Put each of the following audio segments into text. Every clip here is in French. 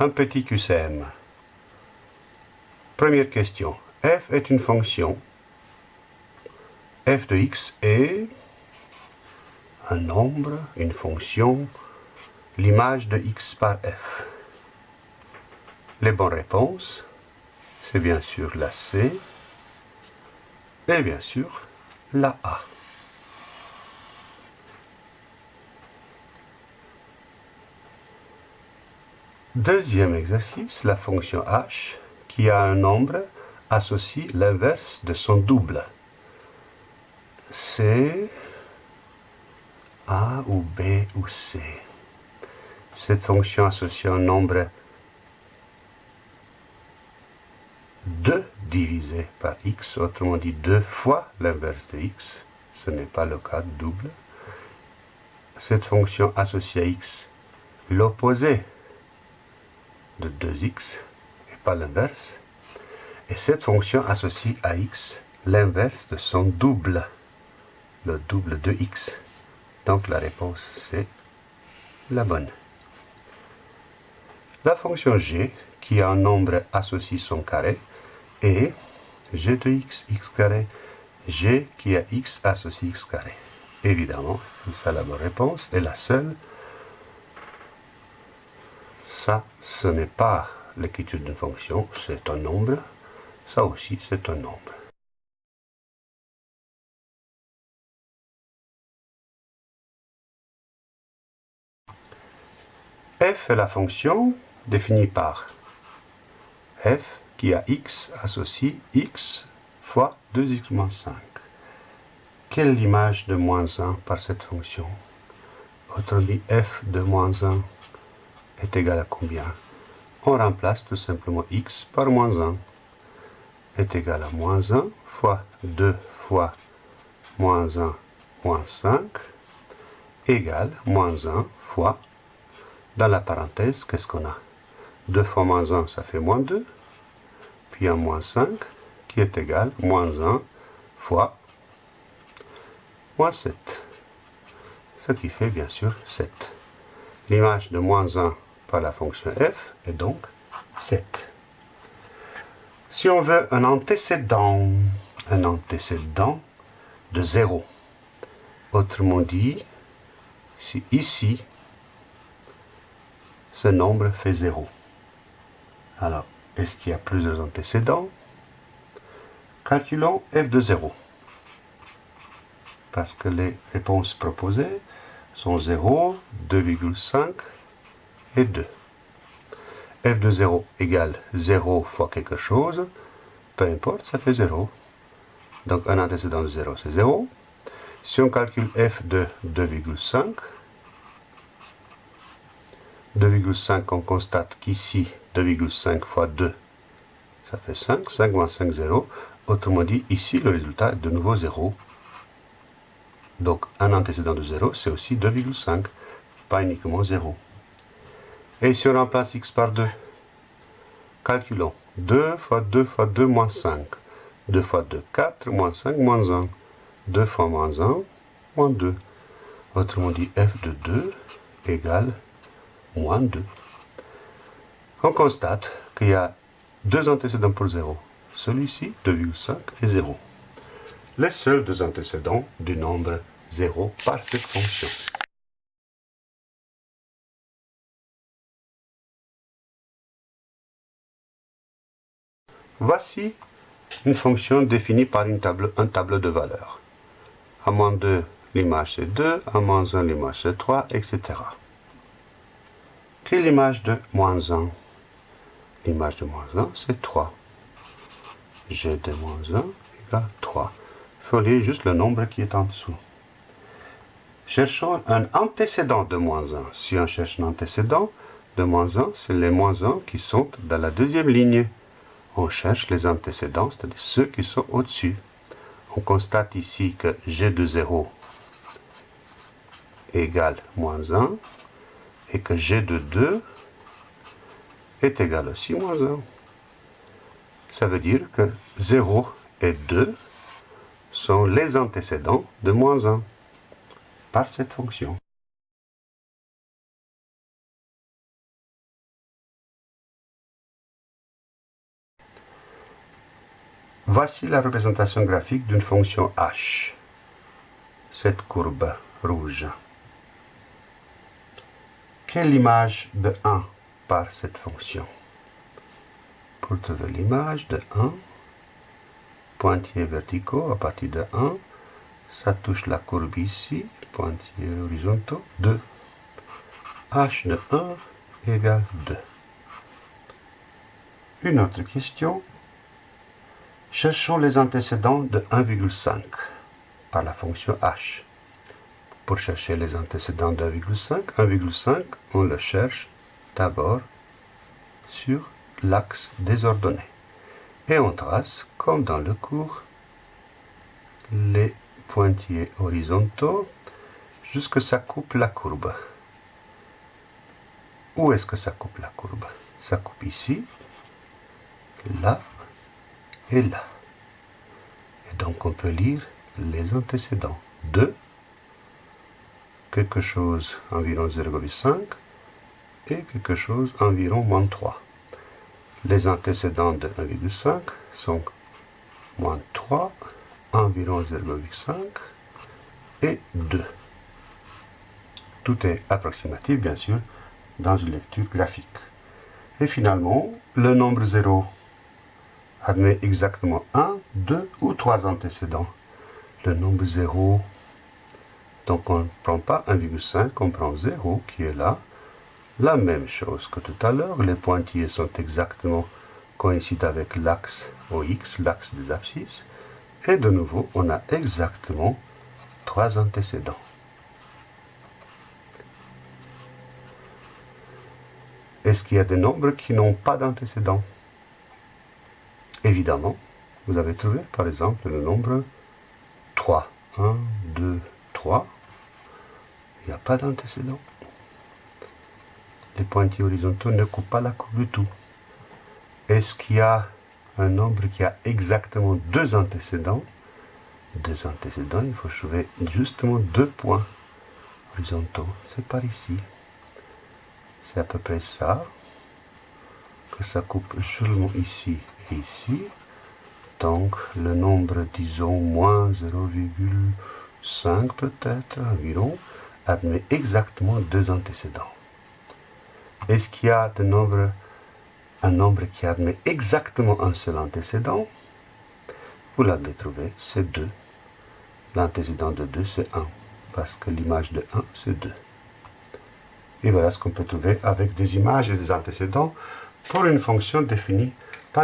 Un petit QCM. Première question. f est une fonction. f de x est un nombre, une fonction, l'image de x par f. Les bonnes réponses, c'est bien sûr la C et bien sûr la A. Deuxième exercice, la fonction h, qui a un nombre, associe l'inverse de son double. C, A ou B ou C. Cette fonction associe un nombre 2 divisé par x, autrement dit 2 fois l'inverse de x. Ce n'est pas le cas de double. Cette fonction associe à x l'opposé de 2x et pas l'inverse. Et cette fonction associe à x l'inverse de son double, le double de x. Donc la réponse c'est la bonne. La fonction g, qui a un nombre associé son carré, et g de x, x carré, g qui a x associé x carré. Évidemment, c'est ça la bonne réponse, et la seule ça, ce n'est pas l'écriture d'une fonction, c'est un nombre. Ça aussi, c'est un nombre. f est la fonction définie par f qui a x associé x fois 2x moins 5. Quelle est l'image de moins 1 par cette fonction? Autrement dit, f de moins 1 est égal à combien? On remplace tout simplement x par moins 1 est égal à moins 1 fois 2 fois moins 1 moins 5 égale moins 1 fois, dans la parenthèse, qu'est-ce qu'on a? 2 fois moins 1, ça fait moins 2, puis un moins 5 qui est égal à moins 1 fois moins 7, ce qui fait bien sûr 7. L'image de moins 1 par la fonction f est donc 7. Si on veut un antécédent, un antécédent de 0, autrement dit, ici, ce nombre fait 0. Alors, est-ce qu'il y a plusieurs antécédents? Calculons f de 0. Parce que les réponses proposées sont 0, 2,5 et 2. f de 0 égale 0 fois quelque chose, peu importe, ça fait 0. Donc un antécédent de 0, c'est 0. Si on calcule f de 2,5, 2,5, on constate qu'ici, 2,5 fois 2, ça fait 5. 5 moins 5, 0. Autrement dit, ici, le résultat est de nouveau 0. Donc, un antécédent de 0, c'est aussi 2,5, pas uniquement 0. Et si on remplace x par 2, calculons. 2 fois 2 fois 2 moins 5. 2 fois 2, 4, moins 5, moins 1. 2 fois moins 1, moins 2. Autrement dit, f de 2 égale moins 2. On constate qu'il y a deux antécédents pour 0. Celui-ci, 2,5 et 0. Les seuls deux antécédents du nombre 0 par cette fonction. Voici une fonction définie par un tableau de valeurs. A moins 2, l'image c'est 2, a moins 1, l'image c'est 3, etc. Quelle est l'image de moins 1 L'image de moins 1, c'est 3. G de moins 1 égale 3. Il faut lire juste le nombre qui est en dessous. Cherchons un antécédent de moins 1. Si on cherche un antécédent de moins 1, c'est les moins 1 qui sont dans la deuxième ligne on cherche les antécédents, c'est-à-dire ceux qui sont au-dessus. On constate ici que g de 0 égale moins 1 et que g de 2 est égal aussi moins 1. Ça veut dire que 0 et 2 sont les antécédents de moins 1 par cette fonction. Voici la représentation graphique d'une fonction h. Cette courbe rouge. Quelle image de 1 par cette fonction? Pour trouver l'image de 1, pointillés verticaux à partir de 1, ça touche la courbe ici, pointillés horizontaux, 2. h de 1 égale 2. Une autre question. Cherchons les antécédents de 1,5 par la fonction h. Pour chercher les antécédents de 1,5, 1,5, on le cherche d'abord sur l'axe des ordonnées. Et on trace, comme dans le cours, les pointillés horizontaux jusque ça coupe la courbe. Où est-ce que ça coupe la courbe? Ça coupe ici, là et là. Et donc on peut lire les antécédents. 2, quelque chose environ 0,5 et quelque chose environ moins 3. Les antécédents de 1,5 sont moins 3, environ 0,5 et 2. Tout est approximatif, bien sûr, dans une lecture graphique. Et finalement, le nombre 0 admet exactement 1, 2 ou 3 antécédents. Le nombre 0, donc on ne prend pas 1,5, on prend 0 qui est là. La même chose que tout à l'heure, les pointillés sont exactement coïncident avec l'axe OX, l'axe des abscisses. Et de nouveau, on a exactement 3 antécédents. Est-ce qu'il y a des nombres qui n'ont pas d'antécédents? Évidemment, vous avez trouvé par exemple le nombre 3. 1, 2, 3. Il n'y a pas d'antécédent. Les pointillés horizontaux ne coupent pas la courbe du tout. Est-ce qu'il y a un nombre qui a exactement deux antécédents? Deux antécédents, il faut trouver justement deux points horizontaux. C'est par ici. C'est à peu près ça. Que ça coupe seulement ici ici. Donc le nombre, disons, moins 0,5 peut-être environ, admet exactement deux antécédents. Est-ce qu'il y a de nombre, un nombre qui admet exactement un seul antécédent? Vous l'avez trouvé, c'est 2. L'antécédent de 2, c'est 1, parce que l'image de 1, c'est 2. Et voilà ce qu'on peut trouver avec des images et des antécédents pour une fonction définie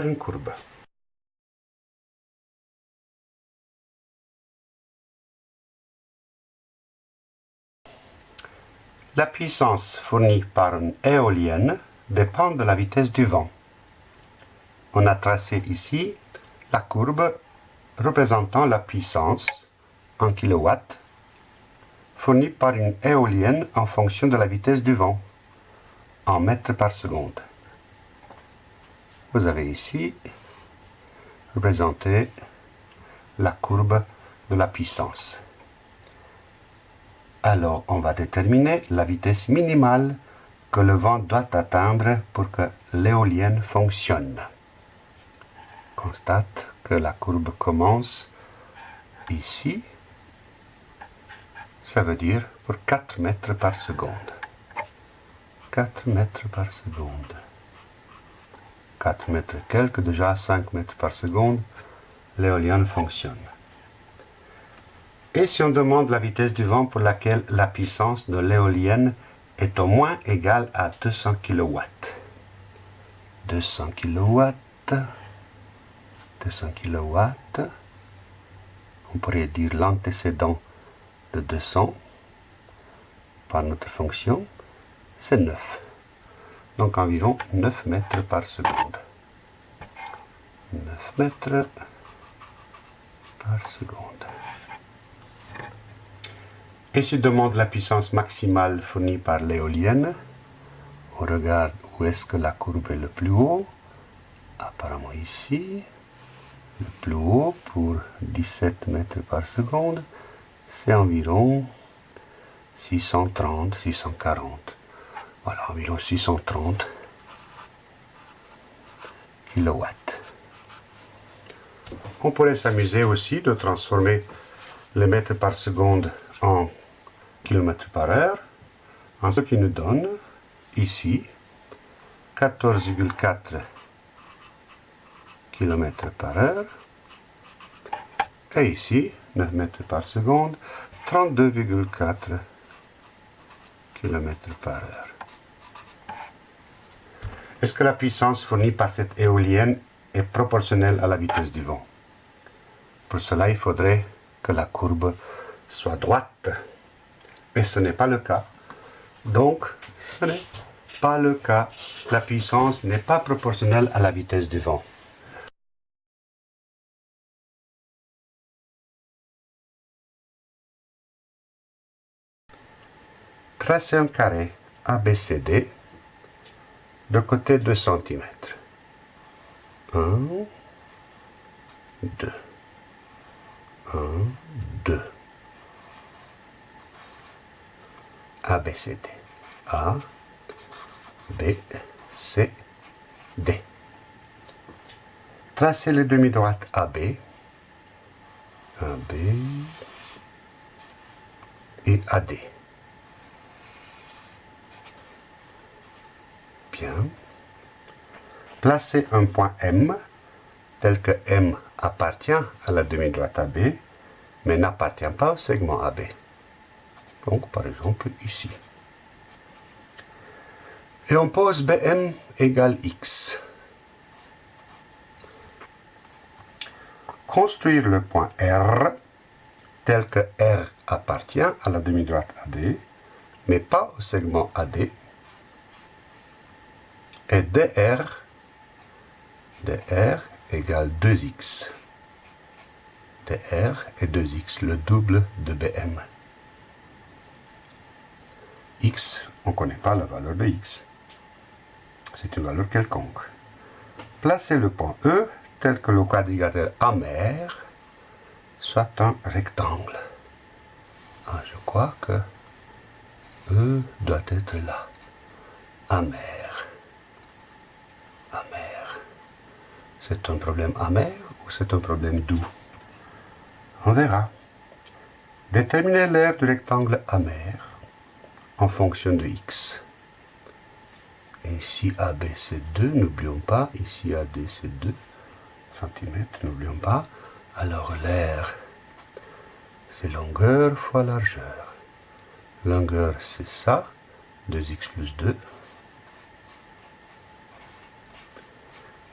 une courbe. La puissance fournie par une éolienne dépend de la vitesse du vent. On a tracé ici la courbe représentant la puissance en kilowatts fournie par une éolienne en fonction de la vitesse du vent en mètres par seconde vous avez ici représenté la courbe de la puissance. Alors, on va déterminer la vitesse minimale que le vent doit atteindre pour que l'éolienne fonctionne. Constate que la courbe commence ici. Ça veut dire pour 4 mètres par seconde. 4 mètres par seconde. 4 mètres quelques, déjà 5 mètres par seconde, l'éolienne fonctionne. Et si on demande la vitesse du vent pour laquelle la puissance de l'éolienne est au moins égale à 200 kW. 200 kW, 200 kW, on pourrait dire l'antécédent de 200 par notre fonction, c'est 9 donc environ 9 mètres par seconde. 9 mètres par seconde. Et si demande la puissance maximale fournie par l'éolienne, on regarde où est-ce que la courbe est le plus haut. Apparemment ici. Le plus haut pour 17 mètres par seconde, c'est environ 630, 640. Voilà, environ 630 kW. On pourrait s'amuser aussi de transformer les mètres par seconde en kilomètres par heure, ce qui nous donne ici 14,4 km par heure. Et ici 9 mètres par seconde 32,4 km par heure. Est-ce que la puissance fournie par cette éolienne est proportionnelle à la vitesse du vent? Pour cela, il faudrait que la courbe soit droite. Mais ce n'est pas le cas. Donc, ce n'est pas le cas. La puissance n'est pas proportionnelle à la vitesse du vent. Tracez un carré ABCD de côté 2 cm. 1, 2, 1, 2. ABCD. A, B, C, D. Tracez les demi-droites AB, AB et AD. Bien. Placez un point M, tel que M appartient à la demi-droite AB, mais n'appartient pas au segment AB. Donc, par exemple, ici. Et on pose BM égale X. Construire le point R tel que R appartient à la demi-droite AD, mais pas au segment AD, et dr, dr égale 2x. Dr est 2x, le double de bm. x, on ne connaît pas la valeur de x. C'est une valeur quelconque. Placez le point E tel que le quadrilatère amer soit un rectangle. Ah, je crois que E doit être là. Amer. C'est un problème amer ou c'est un problème doux? On verra. Déterminer l'aire du rectangle amer en fonction de x. Et ici AB c'est 2, n'oublions pas. Ici AD c'est 2 cm, n'oublions pas. Alors l'aire c'est longueur fois largeur. Longueur c'est ça, 2x plus 2.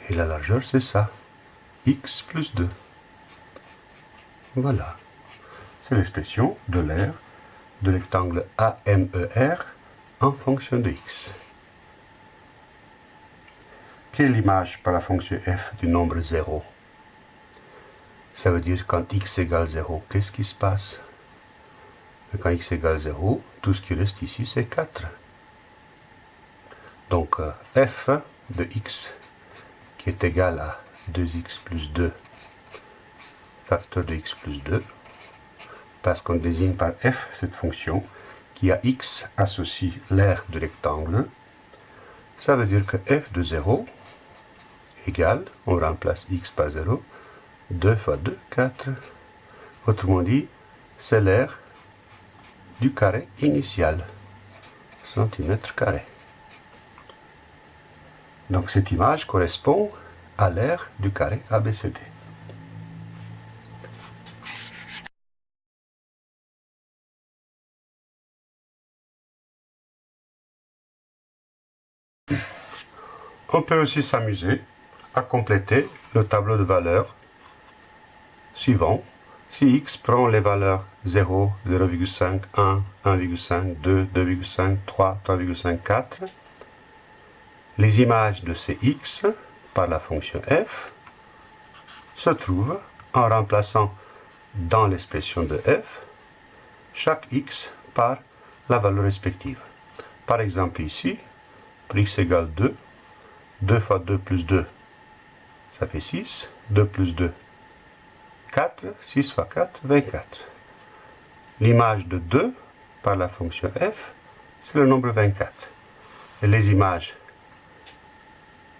Et la largeur, c'est ça. x plus 2. Voilà. C'est l'expression de l'aire de rectangle AMER en fonction de x. Quelle image par la fonction f du nombre 0 Ça veut dire quand x égale 0, qu'est-ce qui se passe? Quand x égale 0, tout ce qui reste ici, c'est 4. Donc euh, f de x qui est égal à 2x plus 2 facteur de x plus 2 parce qu'on désigne par f cette fonction qui a x associe l'aire du rectangle. Ça veut dire que f de 0 égale, on remplace x par 0 2 fois 2, 4 autrement dit c'est l'aire du carré initial centimètre carré. Donc cette image correspond à l'aire du carré ABCD. On peut aussi s'amuser à compléter le tableau de valeurs suivant. Si x prend les valeurs 0, 0,5, 1, 1,5, 2, 2,5, 3, 3,5, 4, les images de ces x par la fonction f se trouvent en remplaçant dans l'expression de f chaque x par la valeur respective. Par exemple ici, pour x égale 2, 2 fois 2 plus 2, ça fait 6, 2 plus 2, 4, 6 fois 4, 24. L'image de 2 par la fonction f, c'est le nombre 24. Et les images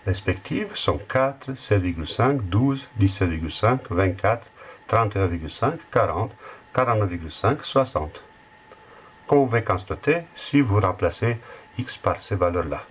respectives sont 4, 7,5, 12, 17,5, 24, 31,5, 40, 49,5, 60. Comme vous pouvez constater, si vous remplacez x par ces valeurs-là.